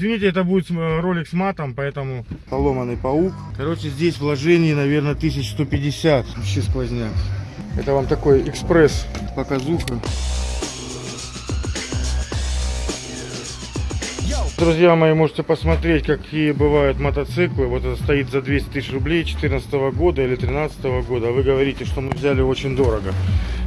Извините, это будет э, ролик с матом, поэтому... Поломанный паук. Короче, здесь вложений, наверное, 1150. Вообще сквозняк. Это вам такой экспресс показуха. Друзья мои, можете посмотреть, какие бывают мотоциклы. Вот это стоит за 200 тысяч рублей 2014 года или 2013 года. Вы говорите, что мы взяли очень дорого.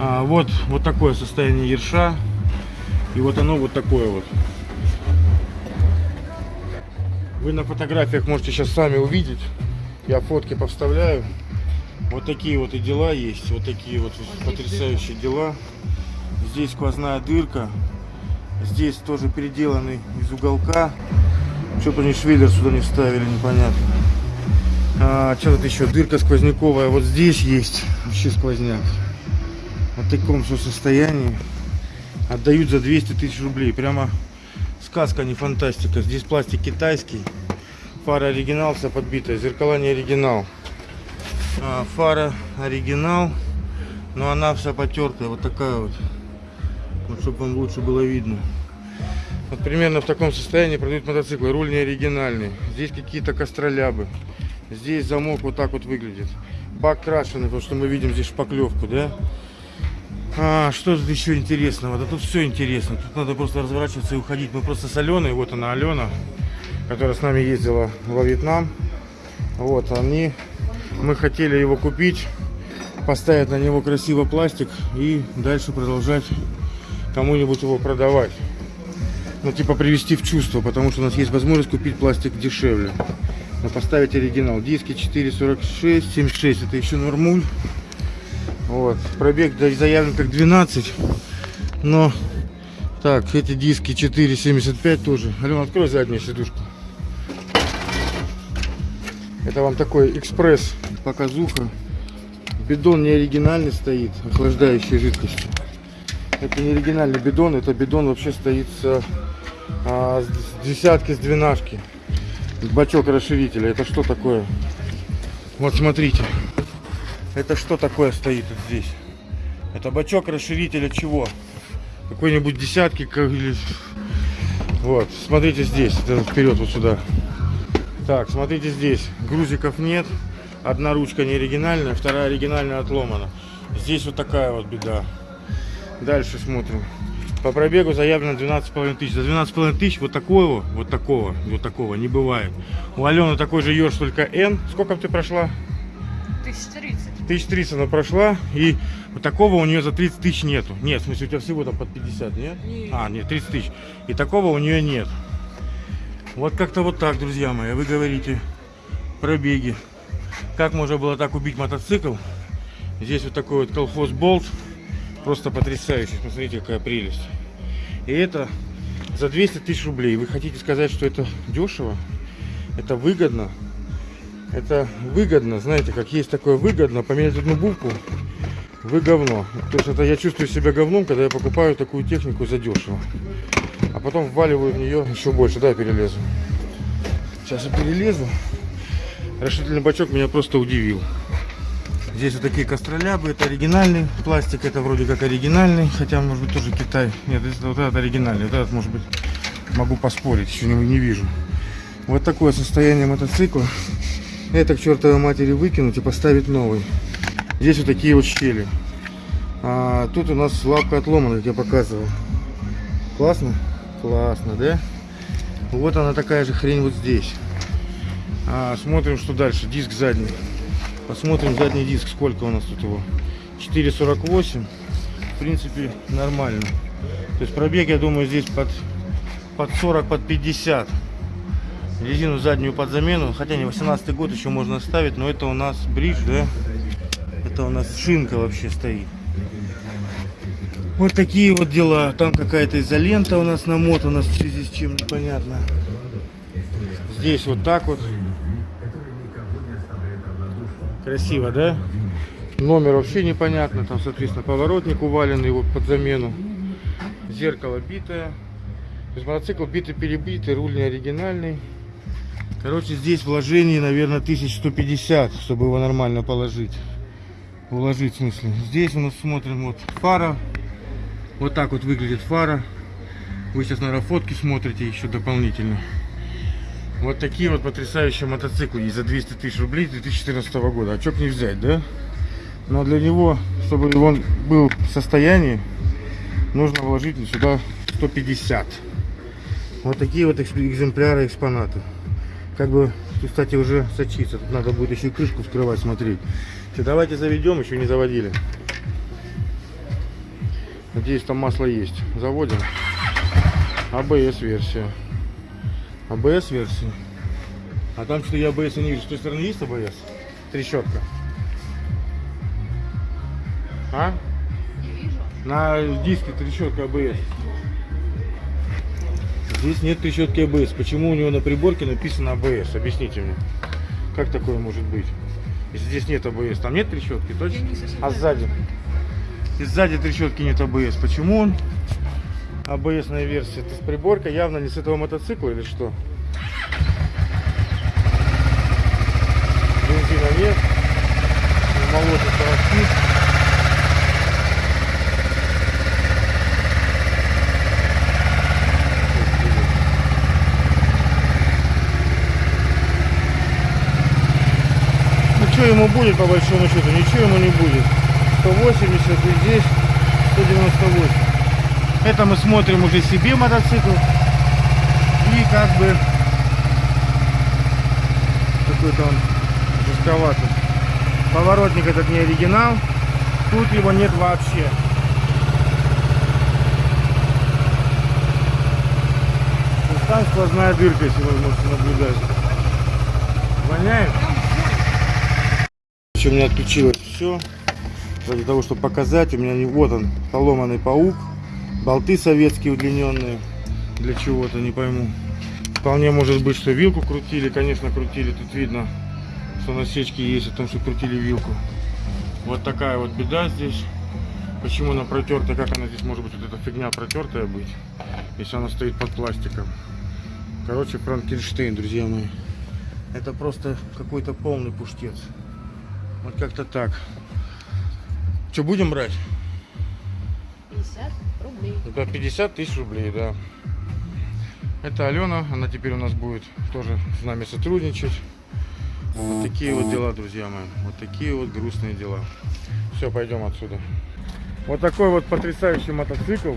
А, вот, вот такое состояние ерша. И вот оно вот такое вот. Вы на фотографиях можете сейчас сами увидеть. Я фотки повставляю. Вот такие вот и дела есть. Вот такие вот потрясающие дела. Здесь сквозная дырка. Здесь тоже переделанный из уголка. Что-то они швеллер сюда не вставили, непонятно. А, что тут еще? Дырка сквозняковая. Вот здесь есть вообще сквозняк. В таком все состоянии. Отдают за 200 тысяч рублей. Прямо сказка, а не фантастика. Здесь пластик китайский. Фара оригинал, вся подбитая. Зеркала не оригинал. А, фара оригинал. Но она вся потертая. Вот такая вот. Вот, чтобы вам лучше было видно. Вот примерно в таком состоянии продают мотоциклы. Руль не оригинальный. Здесь какие-то костролябы. Здесь замок вот так вот выглядит. Бак крашеный, потому что мы видим здесь шпаклевку, да? А, что тут еще интересного? Да тут все интересно. Тут надо просто разворачиваться и уходить. Мы просто с Аленой, вот она Алена, которая с нами ездила во Вьетнам. Вот, они, мы хотели его купить, поставить на него красиво пластик и дальше продолжать кому-нибудь его продавать. Ну, типа привести в чувство, потому что у нас есть возможность купить пластик дешевле. Но поставить оригинал. Диски 4,46, 76, это еще нормуль. Вот. Пробег заявлен как 12. Но, так, эти диски 4,75 тоже. Алена, открой заднюю сидушку. Это вам такой экспресс показуха. Бидон не оригинальный стоит, охлаждающей жидкостью. Это не оригинальный бидон, это бидон вообще стоит с, а, с десятки, с двенашки. Бачок расширителя. Это что такое? Вот смотрите. Это что такое стоит вот здесь? Это бачок расширителя чего? Какой-нибудь десятки как- или... Вот, смотрите здесь, вперед вот сюда. Так, смотрите здесь. Грузиков нет. Одна ручка не оригинальная, вторая оригинальная отломана. Здесь вот такая вот беда. Дальше смотрим. По пробегу заявлено 12,5 тысяч. За 12,5 тысяч вот такого, вот такого, вот такого не бывает. У Алены такой же ешь, только N. Сколько ты прошла? 1030. 1300 она прошла, и вот такого у нее за 30 тысяч нету. Нет, в смысле, у тебя всего там под 50, нет? Нет. А, нет, 30 тысяч. И такого у нее нет. Вот как-то вот так, друзья мои. Вы говорите пробеги. Как можно было так убить мотоцикл? Здесь вот такой вот колхоз болт. Просто потрясающий. Смотрите, какая прелесть. И это за 200 тысяч рублей. Вы хотите сказать, что это дешево? Это выгодно? Это выгодно, знаете, как есть такое выгодно, поменять одну букву, вы говно. То есть это я чувствую себя говном, когда я покупаю такую технику за дешево. А потом вваливаю в нее еще больше, да, я перелезу. Сейчас я перелезу. Расширительный бачок меня просто удивил. Здесь вот такие костролябы, это оригинальный пластик, это вроде как оригинальный, хотя может быть тоже Китай. Нет, вот этот оригинальный, вот этот может быть, могу поспорить, еще не, не вижу. Вот такое состояние мотоцикла. Это к чертовой матери выкинуть и поставить новый. Здесь вот такие вот щели. А, тут у нас лапка отломана, я показывал. Классно? Классно, да? Вот она такая же хрень вот здесь. А, смотрим, что дальше. Диск задний. Посмотрим задний диск, сколько у нас тут его. 4,48. В принципе, нормально. То есть пробег, я думаю, здесь под, под 40, под 50 резину заднюю под замену. Хотя не 18 год еще можно ставить, но это у нас бридж, да? Это у нас шинка вообще стоит. Вот такие вот дела. Там какая-то изолента у нас намотана в связи с чем непонятно. Здесь вот так вот. Красиво, да? Номер вообще непонятно. Там, соответственно, поворотник уваленный вот под замену. Зеркало битое. То есть мотоцикл битый-перебитый, руль не оригинальный. Короче, здесь вложений, наверное, 1150, чтобы его нормально положить. Уложить, в смысле. Здесь у нас смотрим вот фара. Вот так вот выглядит фара. Вы сейчас, наверное, фотки смотрите еще дополнительно. Вот такие вот потрясающие мотоциклы есть за 200 тысяч рублей 2014 года. А что к не взять, да? Но для него, чтобы он был в состоянии, нужно вложить сюда 150. Вот такие вот экземпляры, экспонаты. Как бы, кстати, уже сочится. Тут надо будет еще и крышку вскрывать, смотреть. Давайте заведем, еще не заводили. Надеюсь, там масло есть. Заводим. АБС версия. АБС версия. А там что я АБС не вижу. С той стороны есть АБС? Трещотка. А? На диске трещотка АБС. Здесь нет трещотки АБС. Почему у него на приборке написано АБС? Объясните мне. Как такое может быть? Если здесь нет АБС, там нет трещотки, точно? А сзади? И сзади трещотки нет АБС. Почему он? АБСная версия. Это с приборка явно не с этого мотоцикла или что? Бензина нет. Молотит коробки. Ну что ему будет по большому счету? Ничего ему не будет. 180 и здесь 198. Это мы смотрим уже себе мотоцикл. И как бы какой-то он жестковатый. Поворотник этот не оригинал. Тут его нет вообще. Там сквозная дырка, если вы можете наблюдать. Воняет? У меня отключилось все. Для того, чтобы показать, у меня не вот он, поломанный паук. Болты советские удлиненные. Для чего-то, не пойму. Вполне может быть, что вилку крутили. Конечно, крутили. Тут видно, что насечки есть о том, что крутили вилку. Вот такая вот беда здесь. Почему она протертая? Как она здесь может быть, вот эта фигня протертая быть, если она стоит под пластиком? Короче, Франкенштейн, друзья мои. Это просто какой-то полный пуштец. Вот как-то так. Что, будем брать? 50 рублей. Это 50 тысяч рублей, да. Это Алена, она теперь у нас будет тоже с нами сотрудничать. Вот такие вот дела, друзья мои. Вот такие вот грустные дела. Все, пойдем отсюда. Вот такой вот потрясающий мотоцикл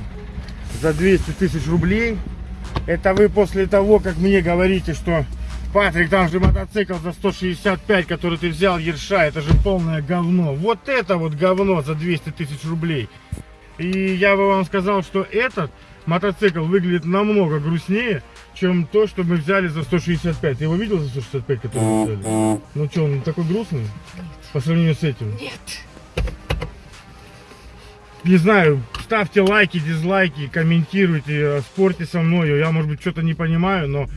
за 200 тысяч рублей. Это вы после того, как мне говорите, что Патрик, там же мотоцикл за 165, который ты взял, Ерша, это же полное говно. Вот это вот говно за 200 тысяч рублей. И я бы вам сказал, что этот мотоцикл выглядит намного грустнее, чем то, что мы взяли за 165. Ты его видел за 165, который мы взяли? Ну что, он такой грустный по сравнению с этим? Нет. Не знаю, ставьте лайки, дизлайки, комментируйте, э, спорьте со мной. Я, может быть, что-то не понимаю, но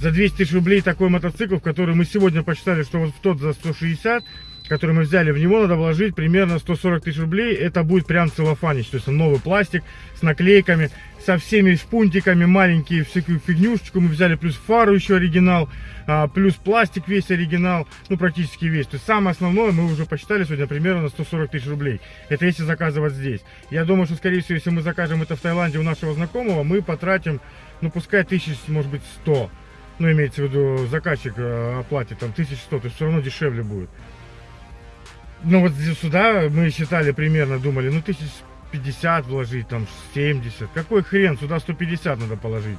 за 200 тысяч рублей такой мотоцикл, в который мы сегодня посчитали, что вот в тот за 160, который мы взяли, в него надо вложить примерно 140 тысяч рублей. Это будет прям целлофанич, то есть новый пластик с наклейками, со всеми шпунтиками, маленькие всякую фигнюшечку. Мы взяли плюс фару еще оригинал, а, плюс пластик весь оригинал, ну практически весь. То есть самое основное мы уже посчитали сегодня примерно на 140 тысяч рублей. Это если заказывать здесь. Я думаю, что скорее всего, если мы закажем это в Таиланде у нашего знакомого, мы потратим, ну пускай тысяч, может быть, 100. Ну, имеется в виду, заказчик э, оплатит там 1100, то есть все равно дешевле будет. Ну, вот сюда мы считали примерно, думали, ну, тысяч 50 вложить, там 70. Какой хрен, сюда 150 надо положить.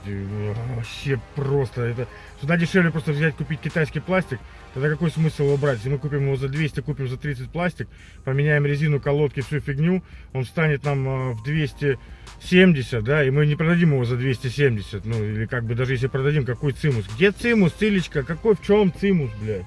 Вообще просто. Это... Сюда дешевле просто взять, купить китайский пластик. Тогда какой смысл его брать? Если мы купим его за 200, купим за 30 пластик, поменяем резину, колодки, всю фигню, он станет нам э, в 270, да, и мы не продадим его за 270. Ну, или как бы даже если продадим, какой цимус? Где цимус, цилечка? Какой, в чем цимус, блядь?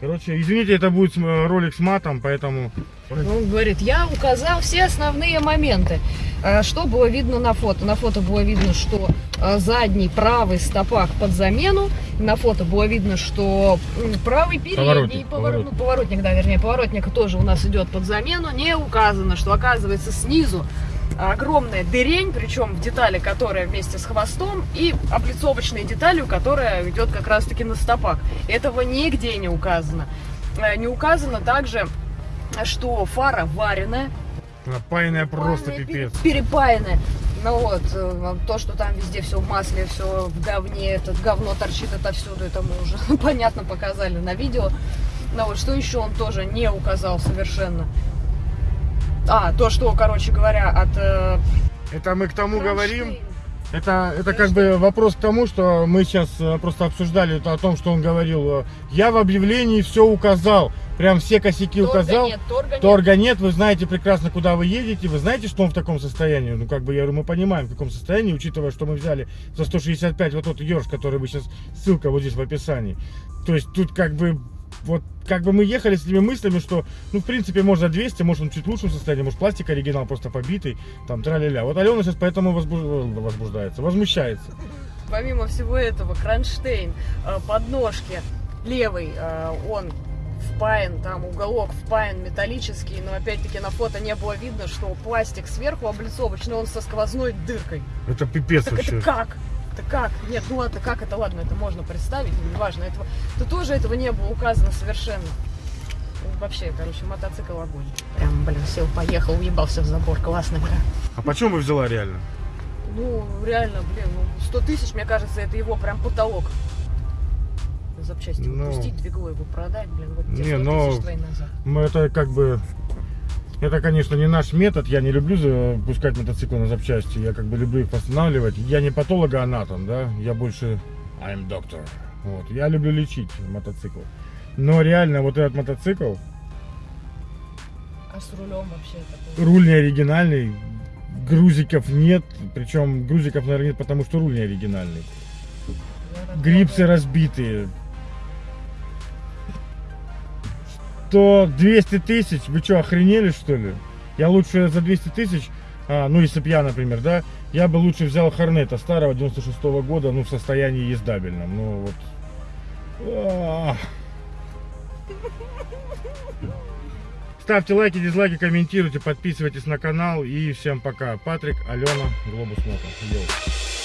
Короче, извините, это будет э, ролик с матом, поэтому... Он говорит, я указал все основные моменты. А, Что было видно на фото? На фото было видно, что а, задний правый стопак под замену. На фото было видно, что правый передний Поворотник, повор- поворотник. ну, поворотник, да, вернее, поворотник тоже у нас идет под замену. Не указано, что оказывается снизу огромная дырень, причем в детали, которая вместе с хвостом, и облицовочной деталью, которая идет как раз-таки на стопах. Этого нигде не указано. Э, Не указано также, что фара вареная, Напаянная просто пипец. пере- Перепаянная. Ну вот, э, то, что там везде все в масле, все в говне, это говно торчит отовсюду, это мы уже понятно показали на видео. Ну вот, что еще он тоже не указал совершенно. А, то, что, короче говоря, от... э, Это мы к тому говорим. Это, это как бы вопрос к тому, что мы сейчас э, просто обсуждали о том, что он говорил. э, Я в объявлении все указал, прям все косяки Торга указал. нет, торга нет. Торга нет, вы знаете прекрасно, куда вы едете, вы знаете, что он в таком состоянии. Ну, как бы, я говорю, мы понимаем, в каком состоянии, учитывая, что мы взяли за 165 вот тот ерш, который вы сейчас, ссылка вот здесь в описании. То есть тут как бы, вот, как бы мы ехали с этими мыслями, что, ну, в принципе, может за 200, может он чуть в лучшем состоянии, может пластик оригинал просто побитый, там, тра-ля-ля. Вот Алена сейчас поэтому возбуж- возбуждается, возмущается. Помимо всего этого, кронштейн, э, подножки, левый, э, он впаян, там уголок впаян металлический, но опять-таки на фото не было видно, что пластик сверху облицовочный, он со сквозной дыркой. Это пипец Так вообще. это как? Это как? Нет, ну ладно, как это, ладно, это можно представить, неважно, этого, это тоже этого не было указано совершенно. Ну, Вообще, короче, мотоцикл огонь. Прям, блин, сел, поехал, уебался в забор, классно, бля. А почем вы взяла реально? Ну, реально, блин, ну, 100 тысяч, мне кажется, это его прям потолок. Запчасти Ну. выпустить, двигло его продать, блин, вот Не, те 100 но- тысяч твои назад. Мы это как бы... Это, конечно, не наш метод. Я не люблю запускать мотоциклы на запчасти. Я как бы люблю их восстанавливать. Я не патологоанатом, да. Я больше... I'm doctor. Вот. Я люблю лечить мотоцикл. Но реально вот этот мотоцикл, А с рулем вообще такой? руль не оригинальный, грузиков нет. Причем грузиков, наверное, нет, потому что руль не оригинальный. Грипсы разбитые. Что 200 тысяч? Вы что, охренели что ли? Я лучше за 200 тысяч, а, ну если б я, например, да, я бы лучше взял Хорнета старого 96 года, ну в состоянии ездабельном. Ну вот. Ставьте лайки, дизлайки, комментируйте, подписывайтесь на канал и всем пока. Патрик, Алена, Глобус Мото. Йоу.